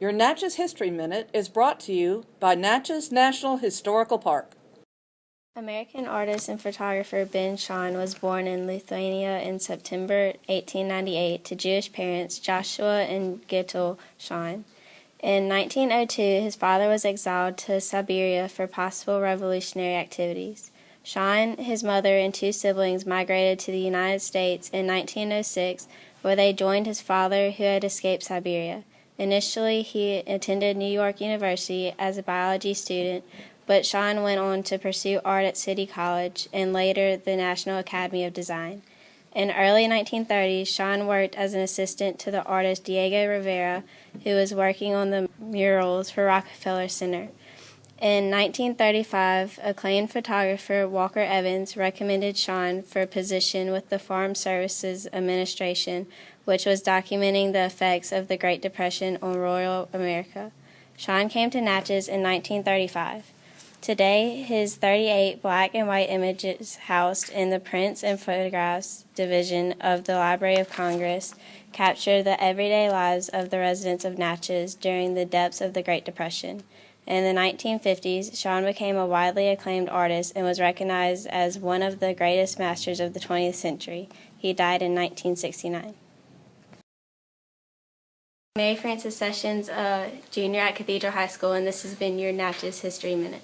Your Natchez History Minute is brought to you by Natchez National Historical Park. American artist and photographer Ben Shahn was born in Lithuania in September 1898 to Jewish parents Joshua and Gittel Shahn. In 1902, his father was exiled to Siberia for possible revolutionary activities. Shahn, his mother, and two siblings migrated to the United States in 1906, where they joined his father, who had escaped Siberia. Initially, he attended New York University as a biology student, but Shahn went on to pursue art at City College and later the National Academy of Design. In early 1930s, Shahn worked as an assistant to the artist Diego Rivera, who was working on the murals for Rockefeller Center. In 1935, acclaimed photographer Walker Evans recommended Shahn for a position with the Farm Services Administration, which was documenting the effects of the Great Depression on rural America. Shahn came to Natchez in 1935. Today, his 38 black and white images housed in the Prints and Photographs Division of the Library of Congress capture the everyday lives of the residents of Natchez during the depths of the Great Depression. In the 1950s, Shahn became a widely acclaimed artist and was recognized as one of the greatest masters of the 20th century. He died in 1969. Mary Frances Sessions, a junior at Cathedral High School, and this has been your Natchez History Minute.